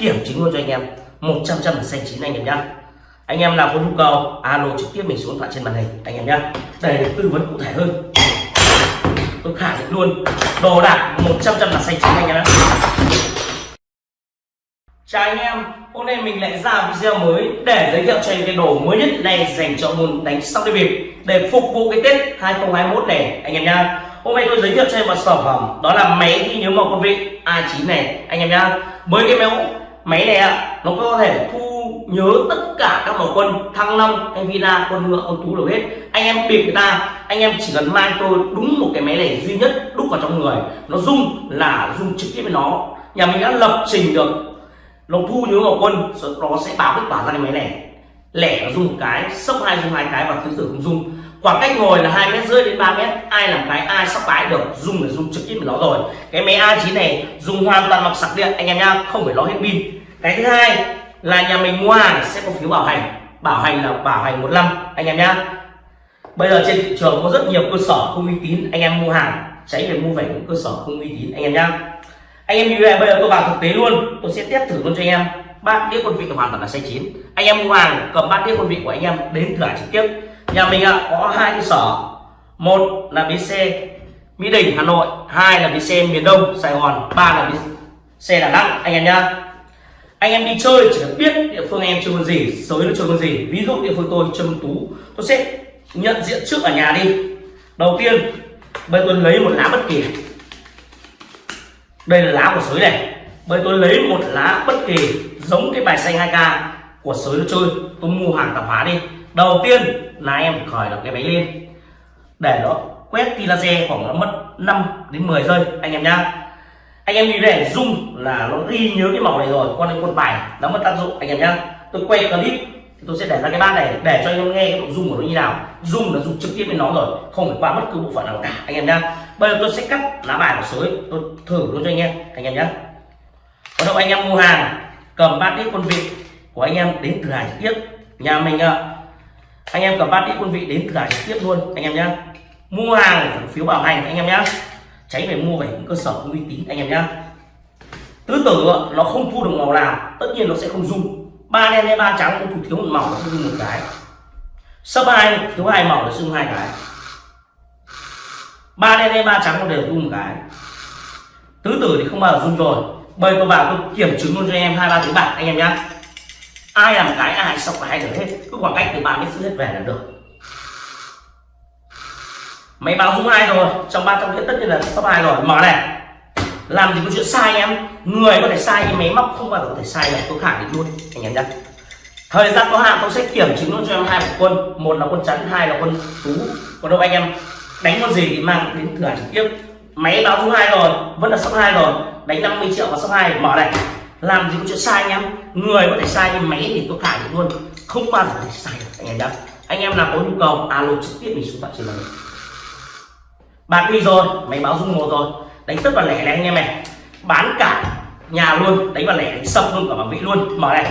kiểm chứng luôn cho anh em. 100 trăm là xanh chín anh em nhá. Anh em nào có nhu cầu, alo trực tiếp mình xuống điện thoại trên màn hình, anh em nhá. Để được tư vấn cụ thể hơn. Tôi khẳng định luôn, đồ đạc 100 trăm là xanh chín anh em nhá. Chào anh em, hôm nay mình lại ra video mới để giới thiệu cho anh cái đồ mới nhất này dành cho môn đánh sóc đi bịp để phục vụ cái tết 2021 này, anh em nhá. Hôm nay tôi giới thiệu cho em một sản phẩm, đó là máy ghi nhớ màu quân vị A9 này, anh em nhá. Mới cái máy máy này ạ nó có thể thu nhớ tất cả các màu quân, thăng long hay villa quân ngựa quân tú đều hết. Anh em bịp người ta, anh em chỉ cần mang tôi đúng một cái máy này duy nhất đúc vào trong người. Nó rung là rung trực tiếp với nó. Nhà mình đã lập trình được. Nó thu nhớ màu quân nó sẽ báo kết quả ra cái máy này lẻ nó rung một cái, sốc hai, rung hai cái và thứ tự cũng rung. Khoảng cách ngồi là hai mét, rưỡi đến 3 mét. Ai làm cái, ai sắp cái được dùng là dùng trực tiếp với nó rồi. Cái máy A9 này dùng hoàn toàn bằng sạc điện, anh em nhá, không phải lo hết pin cái thứ hai là nhà mình mua hàng sẽ có phiếu bảo hành. Bảo hành là bảo hành một năm, anh em nhá. Bây giờ trên thị trường có rất nhiều cơ sở không uy tín, anh em mua hàng, tránh việc mua về những cơ sở không uy tín, anh em nhá. Anh em như vậy, bây giờ tôi vào thực tế luôn, tôi sẽ test thử luôn cho anh em. Bát đĩa quân vị hoàn toàn là sai chín. Anh em mua hàng, cầm bát đĩa quân vị của anh em đến thử trực tiếp. Nhà mình ạ, có hai cơ sở. Một là bến xe, mỹ đình, hà nội. Hai là bến xe miền đông, sài gòn. Ba là bến xe đà nẵng, anh em nhá anh em đi chơi chỉ cần biết địa phương anh em chơi con gì sới nó chơi con gì. Ví dụ địa phương tôi chơi con tú, tôi sẽ nhận diện trước ở nhà đi. Đầu tiên bây tôi lấy một lá bất kỳ. Đây là lá của sới này. Bây tôi lấy một lá bất kỳ, giống cái bài xanh 2k của sới nó chơi. Tôi mua hàng tạp hóa đi. Đầu tiên, là em phải khởi động cái máy lên. Để nó quét tia laser khoảng nó mất 5 đến 10 giây, anh em nhá anh em nhìn để dung là nó ghi nhớ cái màu này rồi, con đến quân bài, nó mất tác dụng. Anh em nhá, tôi quay clip tôi sẽ để ra cái bát này để cho anh em nghe cái độ dung của nó như nào. Dung là dùng trực tiếp với nó rồi, không phải qua bất cứ bộ phận nào cả. Anh em nhá, bây giờ tôi sẽ cắt lá bài của sới, tôi thử luôn cho anh em. Anh em nhá. Bắt đầu anh em mua hàng, cầm bát đĩa quân vị của anh em đến cửa hàng trực tiếp. Nhà mình à, anh em cầm bát đĩa quân vị đến cửa hàng trực tiếp luôn, anh em nhá. Mua hàng phiếu bảo hành, anh em nhá tránh phải mua về những cơ sở uy tín, anh em nhá. Tứ tử nó không thu được màu nào, tất nhiên nó sẽ không dung ba đen hay ba trắng cũng thủ thiếu một màu nó sẽ dung một cái. Sấp hai, thiếu hai màu nó dung hai cái. Ba đen hay ba trắng nó đều dung một cái. Tứ tử thì không bao giờ dung rồi. Bây tôi vào tôi kiểm chứng luôn cho em, hai ba thứ bạc anh em nhá. Ai làm cái, ai sọc cái được hết. Cứ khoảng cách từ ba mét hết về là được máy báo dung hai rồi. Trong ba trong tất nhiên là top hai rồi. Mở này. Làm gì có chuyện sai em. Người có thể sai nhưng máy móc không bao giờ có thể sai được. Tôi khẳng định luôn, anh em nhá. Thời gian có hạn tôi sẽ kiểm chứng luôn cho em hai quân. Một là quân chắn, hai là quân tú. Còn đâu anh em đánh con gì thì mang đến cửa trực tiếp. Máy báo dung hai rồi. Vẫn là sắp hai rồi. Đánh 50 triệu vào sắp hai. Mở này. Làm gì có chuyện sai anh em. Người có thể sai nhưng máy thì tôi khẳng định luôn, không bao giờ có thể sai được, anh em nhá. Anh em nào có nhu cầu, alo trực tiếp mình xuống tận trên này hình bạc đi rồi, máy báo dung một rồi. Đánh tất vào lẻ này anh em này. Bán cả nhà luôn, đánh vào lẻ, đánh sập luôn cả bảo vị luôn. Mở này,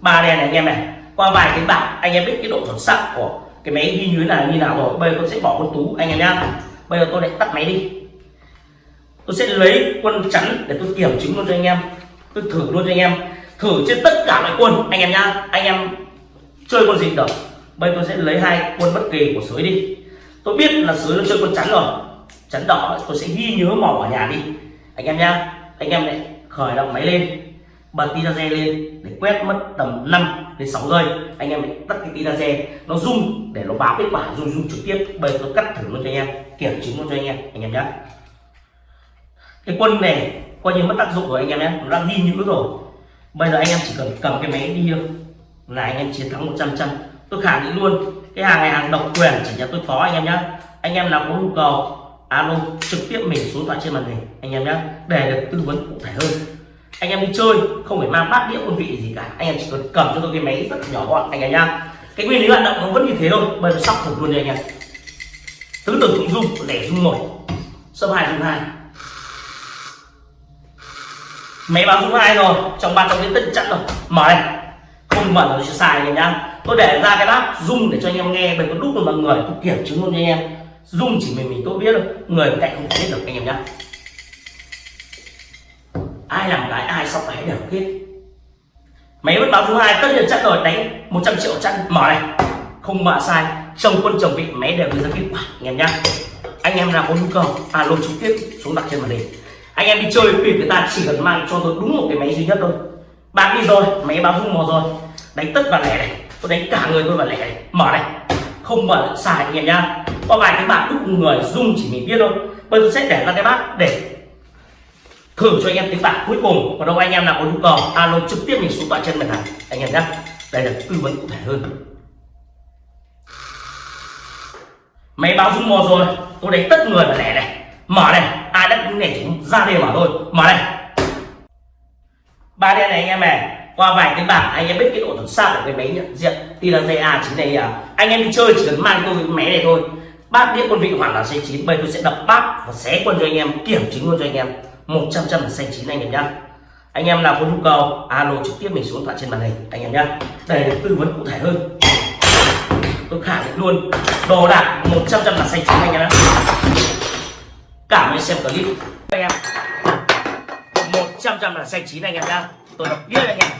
ba đèn này anh em này. Qua vài cái bạc anh em biết cái độ chuẩn xác của cái máy ghi nhớ là như nào rồi. Bây giờ tôi sẽ bỏ con tú, anh em nhá. Bây giờ tôi lại tắt máy đi. Tôi sẽ lấy quân chắn để tôi kiểm chứng luôn cho anh em. Tôi thử luôn cho anh em. Thử trên tất cả mọi quân, anh em nhá. Anh em chơi con gì được. Bây giờ tôi sẽ lấy hai quân bất kỳ của sới đi. Tôi biết là sới nó chơi quân chắn rồi chắn đỏ tôi sẽ ghi nhớ màu ở nhà đi. Anh em nhá, anh em lại khởi động máy lên, bật tia laser lên để quét mất tầm 5 đến 6 giây. Anh em lại tắt cái tia laser, nó rung để nó báo kết quả rung rung trực tiếp. Bây giờ tôi cắt thử luôn cho anh em, kiểm chứng luôn cho anh em anh em nhé cái quân này coi như mất tác dụng rồi anh em nhé nó đang ghi nhớ rồi. Bây giờ anh em chỉ cần cầm cái máy đi thôi. Là anh em chiến thắng 100 trăm tôi khẳng định luôn, cái hàng này hàng độc quyền, chỉ nhà tôi phó anh em nhé anh em nào có nhu cầu alo, trực tiếp mình số điện thoại trên màn hình, anh em nhé để được tư vấn cụ thể hơn. Anh em đi chơi, không phải mang bát đĩa quân vị gì cả. Anh em chỉ cần cầm cho tôi cái máy rất nhỏ gọn, anh em nhá. Cái nguyên lý hoạt động nó vẫn như thế thôi, bây giờ sóc thử luôn đây anh em. Tứ tử thụng dung để dung một sấp hai dung hai. Máy báo dung hai rồi, trong ba trong cái tận chặn rồi. Mở này. Không mở nó sẽ sai anh em nhá. Tôi để ra cái bát dung để cho anh em nghe, bởi có đúc được mọi người tôi kiểm chứng luôn cho anh em dung chỉ mình mình tôi biết thôi. Người bên cạnh không biết được, anh em nhá. Ai làm cái, ai sóc cái đều biết máy vẫn báo số hai, tất nhiên chặn rồi, đánh 100 triệu chặn mở này. Không mở sai, chồng quân chồng vị, máy đều đưa ra kết quả, anh em nhá. Anh em nào có nhu cầu à, alo trực tiếp xuống đặt trên màn hình. Anh em đi chơi bịp người ta chỉ cần mang cho tôi đúng một cái máy duy nhất thôi. Bạn đi rồi, máy báo rung mò rồi. Đánh tất và lẻ này, tôi đánh cả người tôi và lẻ này. Mở này không mở xài anh em nhá. Có vài cái bạn đúc người dung chỉ mình biết thôi. Bây giờ sẽ để ra cái bát để thử cho anh em tiếng bạc cuối cùng. Còn đâu anh em nào có nhu cầu, alo trực tiếp mình xuống tọa chân mình này. Anh em nhé đây là tư vấn cụ thể hơn. Máy báo rung mò rồi. Tôi đánh tất người mà lẻ này. Mở này. Ai đã này chúng ra đây mở thôi. Mở này. Ba đen này anh em này qua vài cái bảng, anh em biết cái độ chuẩn xác của cái máy nhận diện Tiraza chín này à. Anh em đi chơi chỉ cần mang tôi cái máy này thôi. Bát đĩa quân vị hoàn là xanh chín, bây tôi sẽ đập bát và xé quân cho anh em, kiểm chứng luôn cho anh em. 100 trăm là xanh chín anh em nhá. Anh em nào có nhu cầu, alo trực tiếp mình xuống thoại trên màn hình, anh em nhá. Để được tư vấn cụ thể hơn. Tôi khẳng định luôn, đồ đạc 100 trăm là xanh chín anh em nhá. Cảm ơn xem clip. Anh em 100 trăm là xanh chín anh em nhá tôi đọc biết anh em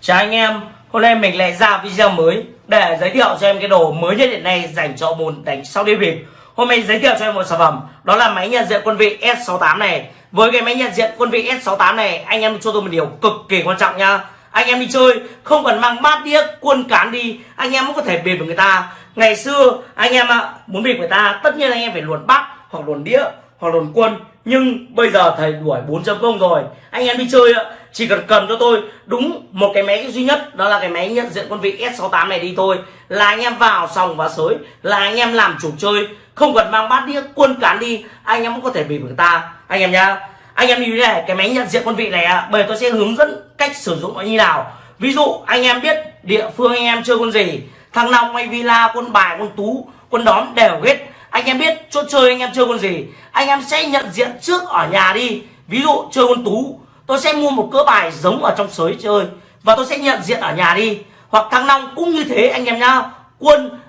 chào anh em, hôm nay mình lại ra video mới để giới thiệu cho em cái đồ mới nhất hiện nay dành cho môn đánh sau đêm bịp. Hôm nay giới thiệu cho em một sản phẩm, đó là máy nhận diện quân vị S68 này. Với cái máy nhận diện quân vị S68 này, anh em cho tôi một điều cực kỳ quan trọng nha anh em đi chơi, không cần mang bát đĩa, quân cán đi, anh em cũng có thể bịp với người ta. Ngày xưa, anh em muốn bịp người ta, tất nhiên anh em phải luồn bát hoặc luồn đĩa hoặc đồn quân. Nhưng bây giờ thầy đuổi 4.0 rồi. Anh em đi chơi chỉ cần cần cho tôi đúng một cái máy duy nhất, đó là cái máy nhận diện quân vị S68 này đi thôi. Là anh em vào sòng và sới, là anh em làm chủ chơi. Không cần mang bát đĩa, quân cán đi, anh em cũng có thể bị người ta. Anh em nhá. Anh em như thế này, cái máy nhận diện quân vị này bởi bây tôi sẽ hướng dẫn cách sử dụng nó như nào. Ví dụ, anh em biết địa phương anh em chơi quân gì. Thằng nào hay villa, quân bài, quân tú, quân đóm đều hết anh em biết chỗ chơi anh em chơi con gì? Anh em sẽ nhận diện trước ở nhà đi. Ví dụ chơi con tú, tôi sẽ mua một cỡ bài giống ở trong sới chơi và tôi sẽ nhận diện ở nhà đi. Hoặc thăng long cũng như thế anh em nhá. Quân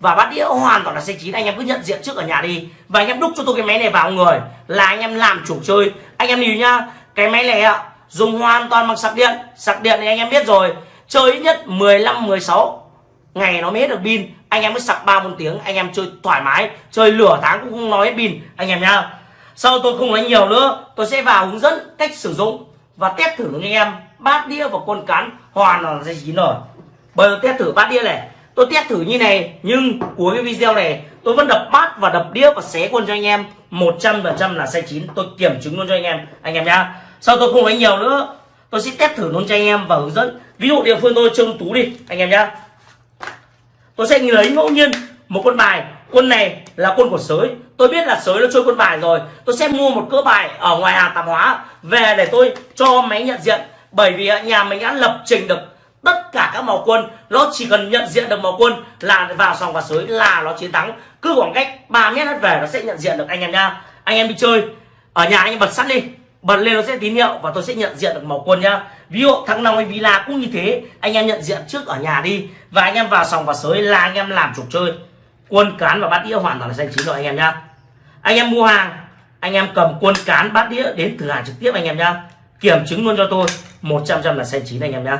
và bát đĩa hoàn toàn là xe chín, anh em cứ nhận diện trước ở nhà đi. Và anh em đúc cho tôi cái máy này vào người là anh em làm chủ chơi. Anh em nhìn nhá, cái máy này ạ, dùng hoàn toàn bằng sạc điện. Sạc điện thì anh em biết rồi, chơi ít nhất 15 16 ngày nó mới hết được pin anh em mới sạc ba bốn tiếng, anh em chơi thoải mái, chơi lửa tháng cũng không nói pin anh em nhá, sau tôi không nói nhiều nữa, tôi sẽ vào hướng dẫn cách sử dụng và test thử cho anh em bát đĩa và con cán hoàn là dây chín rồi bây giờ test thử bát đĩa này, tôi test thử như này, nhưng cuối cái video này, tôi vẫn đập bát và đập đĩa và xé quân cho anh em. 100% là sai chín, tôi kiểm chứng luôn cho anh em. Anh em nhá, sau tôi không nói nhiều nữa, tôi sẽ test thử luôn cho anh em và hướng dẫn. Ví dụ địa phương tôi chơi tú đi, anh em nhá tôi sẽ lấy ngẫu nhiên một quân bài. Quân này là quân của sới. Tôi biết là sới nó chơi quân bài rồi. Tôi sẽ mua một cỡ bài ở ngoài hàng tạp hóa. Về để tôi cho máy nhận diện. Bởi vì nhà mình đã lập trình được tất cả các màu quân. Nó chỉ cần nhận diện được màu quân là vào sòng và sới là nó chiến thắng. Cứ khoảng cách 3 mét hết về nó sẽ nhận diện được anh em nha. Anh em đi chơi. Ở nhà anh em bật sắt đi. Bật lên nó sẽ tín hiệu và tôi sẽ nhận diện được màu quân nhá ví dụ thắng long hay villa cũng như thế. Anh em nhận diện trước ở nhà đi. Và anh em vào sòng và sới là anh em làm trục chơi. Quân cán và bát đĩa hoàn toàn là xanh chín rồi anh em nhá. Anh em mua hàng, anh em cầm quân cán, bát đĩa đến thử hàng trực tiếp anh em nhá. Kiểm chứng luôn cho tôi. 100 trăm là xanh chín anh em nhá.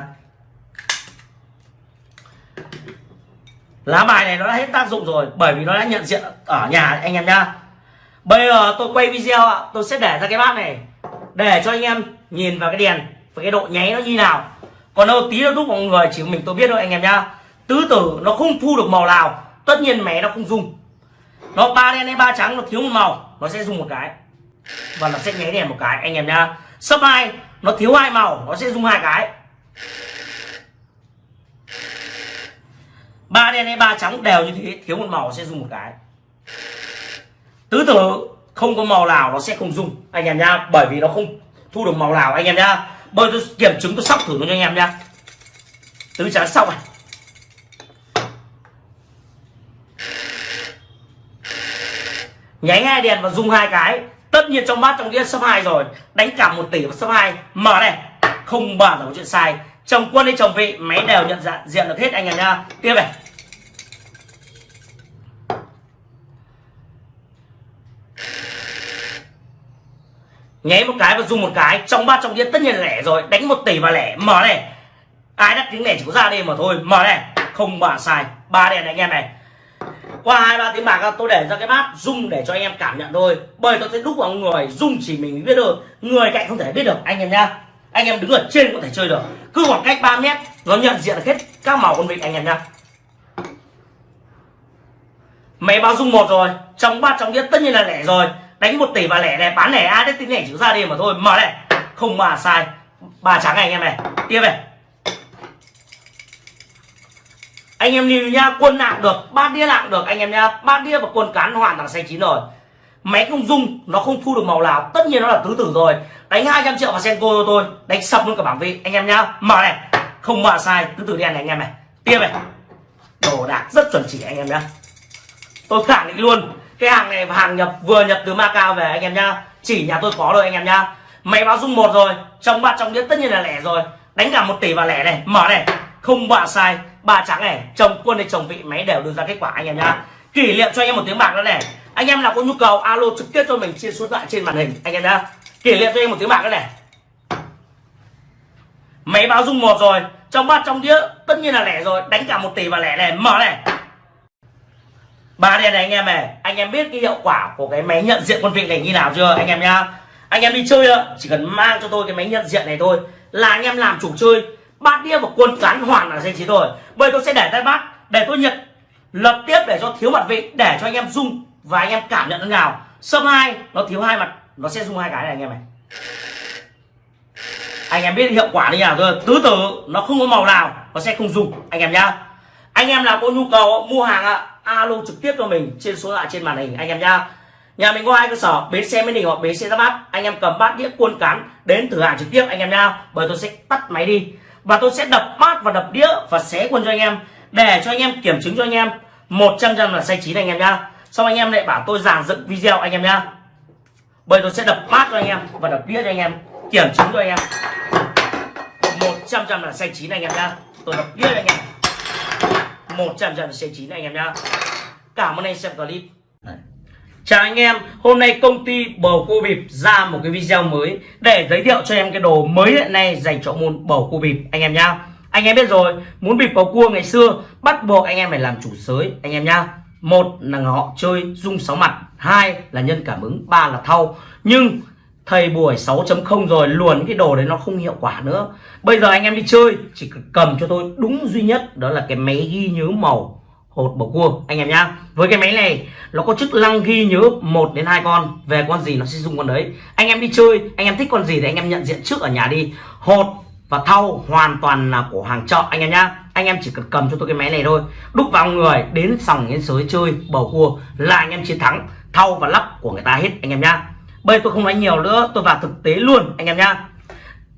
Lá bài này nó đã hết tác dụng rồi, bởi vì nó đã nhận diện ở nhà anh em nhá. Bây giờ tôi quay video ạ. Tôi sẽ để ra cái bát này, để cho anh em nhìn vào cái đèn với cái độ nháy nó như nào? Còn đâu tí nó đúc mọi người, chỉ mình tôi biết thôi anh em nhá. Tứ tử nó không thu được màu nào. Tất nhiên mé nó không dùng. Nó ba đen hay ba trắng, nó thiếu một màu, nó sẽ dùng một cái. Và nó sẽ nháy đèn một cái, anh em nhá. Sấp hai, nó thiếu hai màu, nó sẽ dùng hai cái. Ba đen hay ba trắng đều như thế, thiếu một màu sẽ dùng một cái. Tứ tử không có màu nào nó sẽ không dùng, anh em nhá. Bởi vì nó không thu được màu nào, anh em nhá bây tôi kiểm chứng, tôi sóc thử nó cho anh em nhá. Tứ trả sóc này. Nháy hai đèn và dùng hai cái. Tất nhiên trong bát trong đĩa số hai rồi. Đánh cả một tỷ và số hai. Mở này. Không bao giờ có chuyện sai. Chồng quân hay chồng vị. Máy đều nhận dạng, diện được hết anh em nha tiếp này. Nháy một cái và dùng một cái. Trong ba trong đĩa tất nhiên là lẻ rồi. Đánh một tỷ và lẻ. Mở này. Ai đắt tiếng lẻ chỉ có ra đây mà thôi. Mở này. Không bà sai. Ba đèn này anh em này. Qua hai, ba tiếng bạc tôi để ra cái bát rung để cho anh em cảm nhận thôi. Bởi tôi sẽ đúc vào người. Rung chỉ mình biết được người cạnh không thể biết được. Anh em nhá. Anh em đứng ở trên có thể chơi được. Cứ khoảng cách 3 mét, nó nhận diện hết các màu con vịt anh em nhá. Máy báo rung một rồi. Trong bát trong đĩa tất nhiên là lẻ rồi đánh một tỷ và lẻ này, bán lẻ ai đấy tính lẻ chữ ra đi mà thôi. Mở này. Không mà sai. Ba trắng này anh em này. Tiếp này. Anh em nhìn nha quân nặng được, bát đĩa nặng được, anh em nha bát đĩa và quân cán hoàn toàn xanh chín rồi. Máy không dung nó không thu được màu nào. Tất nhiên nó là tứ tử rồi. Đánh 200 triệu vào senko cho tôi. Đánh sập luôn cả bảng vị, anh em nhá. Mở này. Không mở sai, tứ tử đen này anh em này. Tiếp này. Đồ đạc rất chuẩn chỉ anh em nhá. Tôi khẳng định luôn cái hàng này hàng nhập, vừa nhập từ Macau về anh em nhá. Chỉ nhà tôi có rồi anh em nhá. Máy báo dung một rồi trong bát trong đĩa tất nhiên là lẻ rồi. Đánh cả một tỷ vào lẻ này, mở này. Không bạ sai ba trắng này, chồng, quân hay chồng vị, máy đều đưa ra kết quả anh em nhá. Kỷ niệm cho anh em một tiếng bạc nữa này. Anh em nào có nhu cầu, alo trực tiếp cho mình, chia số thoại trên màn hình, anh em nhá. Kỷ niệm cho anh em một tiếng bạc nữa này. Máy báo dung một rồi trong bát trong đĩa tất nhiên là lẻ rồi. Đánh cả một tỷ vào lẻ này, mở này ba đèn này anh em này, anh em biết cái hiệu quả của cái máy nhận diện quân vị này như nào chưa, anh em nhá? Anh em đi chơi ạ, chỉ cần mang cho tôi cái máy nhận diện này thôi, là anh em làm chủ chơi. Bát đĩa và quân cán hoàn là danh trí rồi. Bây tôi sẽ để tay bát để tôi nhận, lập tiếp để cho thiếu mặt vị, để cho anh em dùng và anh em cảm nhận thế nào. Sâm hai, nó thiếu hai mặt, nó sẽ dùng hai cái này anh em này. Anh em biết hiệu quả như nào chưa tứ tử, nó không có màu nào, nó sẽ không dùng anh em nhá. Anh em nào có nhu cầu mua hàng ạ alo trực tiếp cho mình trên số lại trên màn hình, anh em nhá. Nhà mình có hai cơ sở, bến xe mới đình hoặc bến xe ra bát. Anh em cầm bát đĩa cuôn cán đến thử hàng trực tiếp, anh em nhá. Bởi tôi sẽ tắt máy đi. Và tôi sẽ đập bát và đập đĩa và xé quân cho anh em. Để cho anh em kiểm chứng cho anh em. Một trăm trăm là sai chín anh em nhá. Xong anh em lại bảo tôi giảng dựng video, anh em nhá. Bởi tôi sẽ đập bát cho anh em và đập đĩa cho anh em. Kiểm chứng cho anh em. Một trăm trăm là sai chín anh em nhá. Tôi đập đĩa cho anh em một trăm trăm là xay chín anh em nhá cảm ơn anh xem clip Chào anh em, hôm nay công ty bầu cua bịp ra một cái video mới để giới thiệu cho em cái đồ mới hiện nay dành cho môn bầu cua bịp anh em nhá. Anh em biết rồi, muốn bịp bầu cua ngày xưa bắt buộc anh em phải làm chủ sới anh em nhá. Một là họ chơi dung sáu mặt, hai là nhân cảm ứng, ba là thau. Nhưng thầy buổi 6.0 rồi, luồn cái đồ đấy nó không hiệu quả nữa. Bây giờ anh em đi chơi, chỉ cầm cho tôi đúng duy nhất, đó là cái máy ghi nhớ màu hột bầu cua. Anh em nhá, với cái máy này, nó có chức năng ghi nhớ một đến hai con, về con gì nó sẽ dùng con đấy. Anh em đi chơi, anh em thích con gì thì anh em nhận diện trước ở nhà đi. Hột và thau hoàn toàn là của hàng chợ, anh em nhá. Anh em chỉ cần cầm cho tôi cái máy này thôi. Đúc vào người, đến sòng, đến sới chơi, bầu cua, là anh em chiến thắng. Thau và lắp của người ta hết, anh em nhá bây tôi không nói nhiều nữa, tôi vào thực tế luôn, anh em nhá.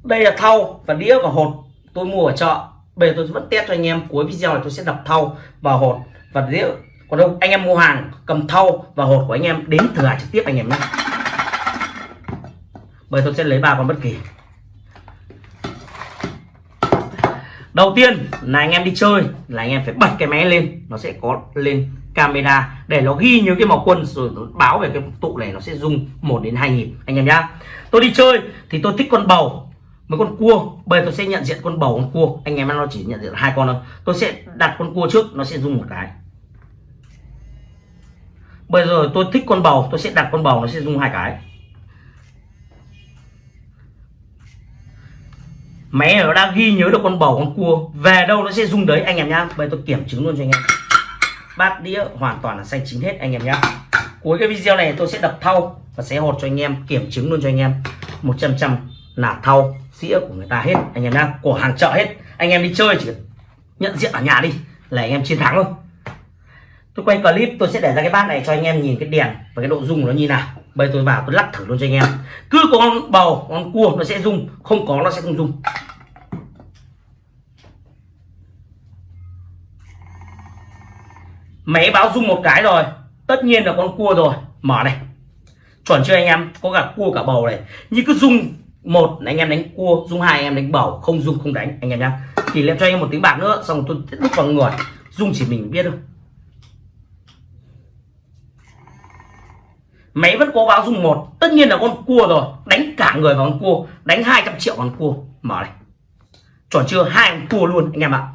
Đây là thau và đĩa và hột tôi mua ở chợ. Bây giờ tôi vẫn test cho anh em, cuối video này tôi sẽ đập thau và hột và đĩa. Còn đâu, anh em mua hàng cầm thau và hột của anh em đến thử hàng trực tiếp anh em nhé bây tôi sẽ lấy ba con bất kỳ. Đầu tiên là anh em đi chơi là anh em phải bật cái máy lên, nó sẽ có lên camera để nó ghi nhớ cái màu quân rồi nó báo về cái tụ này nó sẽ rung một đến hai nhịp anh em nhá. Tôi đi chơi thì tôi thích con bầu với con cua. Bây giờ tôi sẽ nhận diện con bầu, con cua. Anh em nó chỉ nhận diện hai con thôi. Tôi sẽ đặt con cua trước, nó sẽ rung một cái. Bây giờ tôi thích con bầu, tôi sẽ đặt con bầu, nó sẽ rung hai cái. Máy nó đang ghi nhớ được con bầu, con cua. Về đâu nó sẽ rung đấy, anh em nhá. Bây giờ tôi kiểm chứng luôn cho anh em bát đĩa hoàn toàn là xanh chín hết, anh em nhé cuối cái video này tôi sẽ đập thau và sẽ hột cho anh em, kiểm chứng luôn cho anh em. 100 trăm là thau dĩa của người ta hết, anh em nhá. Của hàng chợ hết. Anh em đi chơi chỉ nhận diện ở nhà đi, là anh em chiến thắng thôi. Tôi quay clip, tôi sẽ để ra cái bát này cho anh em nhìn cái đèn và cái độ rung của nó như nào. Bây tôi vào, tôi lắc thử luôn cho anh em. Cứ có con bầu, con cua nó sẽ rung, không có nó sẽ không rung. Máy báo rung một cái rồi. Tất nhiên là con cua rồi. Mở này. Chuẩn chưa anh em? Có cả cua cả bầu này. Như cứ rung một anh em đánh cua. Rung hai, anh em đánh bầu. Không rung không đánh. Anh em nhá. Thì lên cho anh em một tiếng bạc nữa, xong tôi đúc vào người. Rung chỉ mình biết thôi. Máy vẫn có báo rung một. Tất nhiên là con cua rồi. Đánh cả người vào con cua. Đánh 200 triệu con cua. Mở này. Chuẩn chưa? Hai con cua luôn, anh em ạ.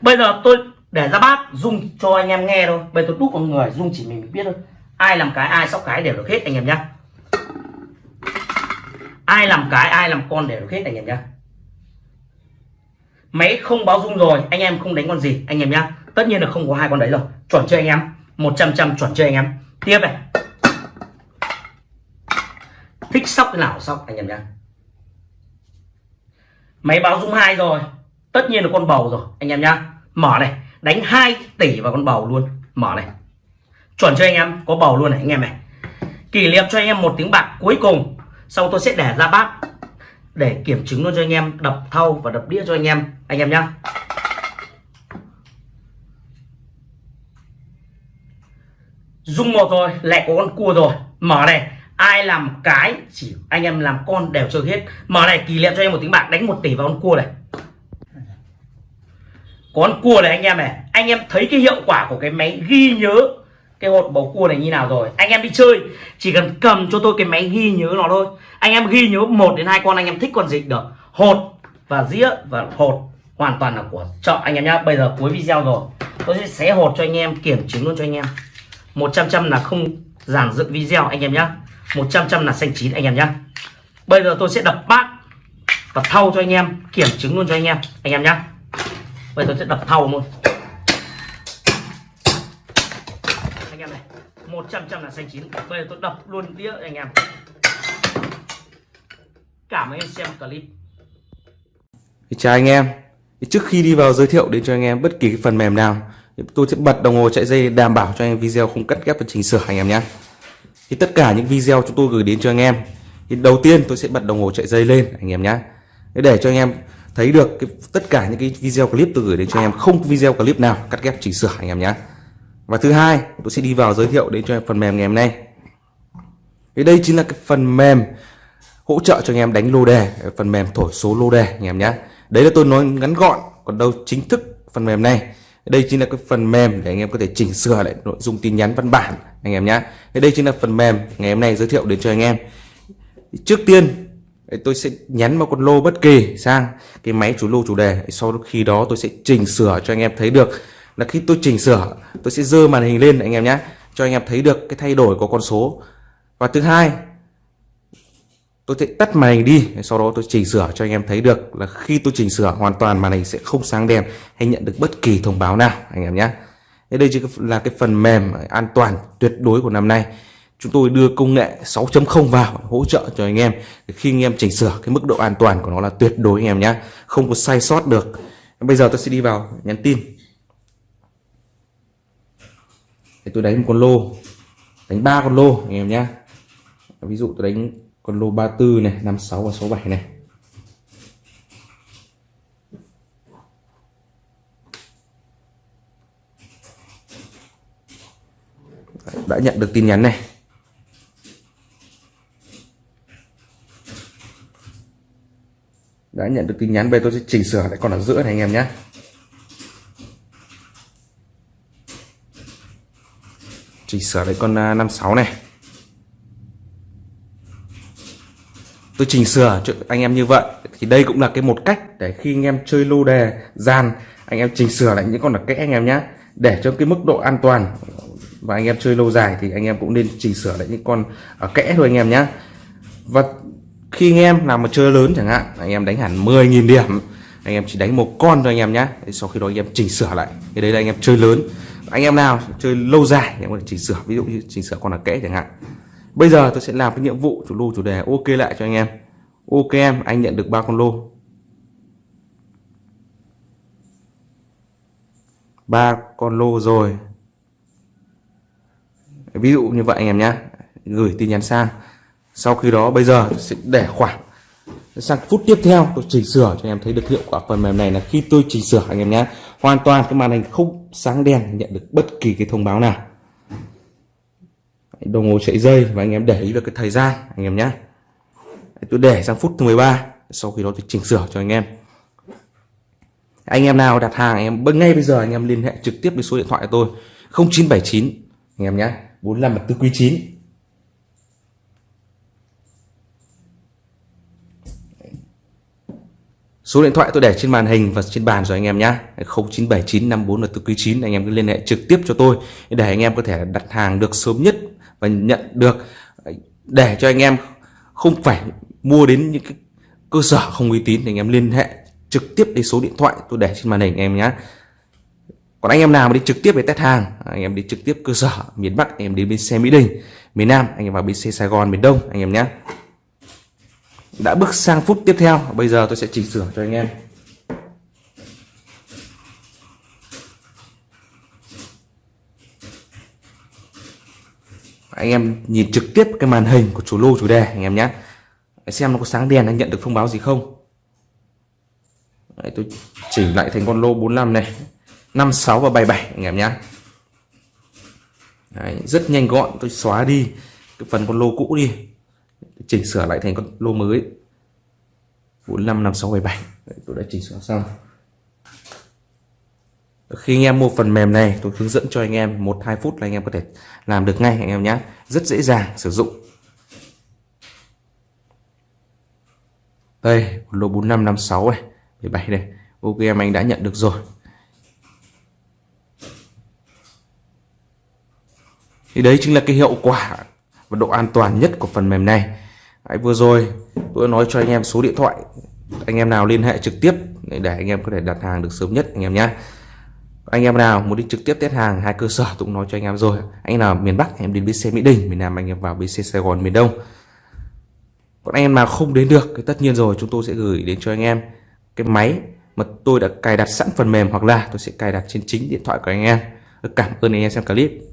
Bây giờ tôi để ra bát, dung cho anh em nghe thôi. Bây giờ tôi đúc con người, dung chỉ mình biết thôi. Ai làm cái, ai sóc cái đều được hết, anh em nhá. Ai làm cái, ai làm con đều được hết, anh em nhá. Máy không báo dung rồi, anh em không đánh con gì, anh em nhá. Tất nhiên là không có hai con đấy rồi. Chuẩn chưa anh em. 100 trăm chuẩn chưa anh em. Tiếp này. Thích sóc cái nào sóc, anh em nhá. Máy báo dung hai rồi. Tất nhiên là con bầu rồi, anh em nhá. Mở này đánh 2 tỷ vào con bầu luôn. Mở này. Chuẩn cho anh em, có bầu luôn này, anh em này. Kỷ niệm cho anh em một tiếng bạc cuối cùng. Sau tôi sẽ để ra bát để kiểm chứng luôn cho anh em, đập thau và đập đĩa cho anh em anh em nhá. Dung một rồi, lại có con cua rồi. Mở này, ai làm cái chỉ anh em làm con đều chơi hết. Mở này, kỷ niệm cho em một tiếng bạc, đánh một tỷ vào con cua này con cua này anh em này, anh em thấy cái hiệu quả của cái máy ghi nhớ cái hột bầu cua này như nào rồi. Anh em đi chơi, chỉ cần cầm cho tôi cái máy ghi nhớ nó thôi. Anh em ghi nhớ một đến hai con, anh em thích con gì được. Hột và dĩa và hột hoàn toàn là của chợ. Anh em nhá, bây giờ cuối video rồi. Tôi sẽ xé hột cho anh em, kiểm chứng luôn cho anh em. 100 trăm là không giản dựng video, anh em nhá. 100 trăm là xanh chín, anh em nhá. Bây giờ tôi sẽ đập bát và thau cho anh em, kiểm chứng luôn cho anh em anh em nhá bây giờ tôi sẽ đập thầu luôn. Anh em này 100 trăm là xanh chín. Bây giờ tôi đập luôn đĩa anh em. Cảm ơn em xem clip. Chào anh em. Trước khi đi vào giới thiệu đến cho anh em bất kỳ cái phần mềm nào tôi sẽ bật đồng hồ chạy dây đảm bảo cho anh em video không cắt ghép và chỉnh sửa anh em nhé. Thì tất cả những video chúng tôi gửi đến cho anh em, thì đầu tiên tôi sẽ bật đồng hồ chạy dây lên anh em nhé. Để cho anh em thấy được cái, tất cả những cái video clip tôi gửi đến cho em không video clip nào cắt ghép chỉnh sửa anh em nhé và thứ hai tôi sẽ đi vào giới thiệu đến cho em phần mềm ngày hôm nay. Thì đây chính là cái phần mềm hỗ trợ cho anh em đánh lô đề phần mềm thổi số lô đề anh em nhé đấy là tôi nói ngắn gọn còn đâu chính thức phần mềm này. Đây chính là cái phần mềm để anh em có thể chỉnh sửa lại nội dung tin nhắn văn bản anh em nhé đây chính là phần mềm ngày hôm nay giới thiệu đến cho anh em. Trước tiên tôi sẽ nhắn một con lô bất kỳ, sang cái máy chủ lô chủ đề. Sau khi đó tôi sẽ chỉnh sửa cho anh em thấy được. Là khi tôi chỉnh sửa, tôi sẽ dơ màn hình lên, anh em nhé cho anh em thấy được cái thay đổi của con số. Và thứ hai, tôi sẽ tắt màn hình đi. Sau đó tôi chỉnh sửa cho anh em thấy được là khi tôi chỉnh sửa, hoàn toàn màn hình sẽ không sáng đèn hay nhận được bất kỳ thông báo nào, anh em nhé đây chỉ là cái phần mềm an toàn tuyệt đối của năm nay chúng tôi đưa công nghệ 6.0 vào hỗ trợ cho anh em. Khi anh em chỉnh sửa, cái mức độ an toàn của nó là tuyệt đối anh em nhé không có sai sót được. Bây giờ tôi sẽ đi vào nhắn tin. Để tôi đánh một con lô. Đánh ba con lô anh em nhé ví dụ tôi đánh con lô 34 này 56 và 67 này. Đã nhận được tin nhắn này. Đã nhận được tin nhắn về tôi sẽ chỉnh sửa lại còn ở giữa này anh em nhé. Chỉnh sửa lại con à, 56 này. Tôi chỉnh sửa cho anh em như vậy, thì đây cũng là cái một cách để khi anh em chơi lô đề, gian, anh em chỉnh sửa lại những con là kẽ anh em nhé. Để cho cái mức độ an toàn và anh em chơi lâu dài thì anh em cũng nên chỉnh sửa lại những con ở kẽ thôi anh em nhé. Và khi anh em làm một chơi lớn chẳng hạn, anh em đánh hẳn 10.000 điểm, anh em chỉ đánh một con thôi anh em nhé sau khi đó anh em chỉnh sửa lại. Cái đây là anh em chơi lớn. Anh em nào chơi lâu dài anh em có thể chỉnh sửa. Ví dụ như chỉnh sửa con là kẽ chẳng hạn. Bây giờ tôi sẽ làm cái nhiệm vụ, chủ lô, chủ đề ok lại cho anh em. Ok em, anh nhận được ba con lô. Ba con lô rồi. Ví dụ như vậy anh em nhé gửi tin nhắn sang sau khi đó, bây giờ sẽ để khoảng. Sang phút tiếp theo, tôi chỉnh sửa cho anh em thấy được hiệu quả phần mềm này là khi tôi chỉnh sửa anh em nhé. Hoàn toàn cái màn hình không sáng đèn nhận được bất kỳ cái thông báo nào. Đồng hồ chạy dây và anh em để ý được cái thời gian, anh em nhé. Tôi để sang phút thứ 13 sau khi đó tôi chỉnh sửa cho anh em. Anh em nào đặt hàng, anh em ngay bây giờ, anh em liên hệ trực tiếp với số điện thoại của tôi. 0979 anh em nhé. 45 tư quý 9 Số điện thoại tôi để trên màn hình và trên bàn rồi anh em nhé 0979 54 từ quý 9 anh em cứ liên hệ trực tiếp cho tôi để anh em có thể đặt hàng được sớm nhất và nhận được để cho anh em không phải mua đến những cái cơ sở không uy tín thì anh em liên hệ trực tiếp đến số điện thoại tôi để trên màn hình anh em nhé còn anh em nào mà đi trực tiếp về test hàng anh em đi trực tiếp cơ sở miền Bắc anh em đến bên xe Mỹ Đình miền Nam anh em vào bên xe Sài Gòn miền Đông anh em nhé đã bước sang phút tiếp theo. Bây giờ tôi sẽ chỉnh sửa cho anh em. Anh em nhìn trực tiếp cái màn hình của chủ lô chủ đề anh em nhé. Xem nó có sáng đèn anh nhận được thông báo gì không. Đấy, tôi chỉnh lại thành con lô 45 này. 56 và 77 anh em nhé. Đấy, rất nhanh gọn. Tôi xóa đi cái phần con lô cũ đi chỉnh sửa lại thành con lô mới. 45 56 77 Đấy, tôi đã chỉnh sửa xong. Khi anh em mua phần mềm này tôi hướng dẫn cho anh em một hai phút là anh em có thể làm được ngay anh em nhé rất dễ dàng sử dụng. Đây lô 4556 này 17 đây. Ok em anh đã nhận được rồi. Thì đấy chính là cái hiệu quả và độ an toàn nhất của phần mềm này. Đấy, vừa rồi tôi nói cho anh em số điện thoại. Anh em nào liên hệ trực tiếp để anh em có thể đặt hàng được sớm nhất anh em nhé. Anh em nào muốn đi trực tiếp test hàng hai cơ sở tôi cũng nói cho anh em rồi. Anh nào miền Bắc em đến BC Mỹ Đình miền Nam anh em vào BC Sài Gòn miền Đông. Còn anh em nào không đến được thì tất nhiên rồi chúng tôi sẽ gửi đến cho anh em cái máy mà tôi đã cài đặt sẵn phần mềm hoặc là tôi sẽ cài đặt trên chính điện thoại của anh em. Cảm ơn anh em xem clip.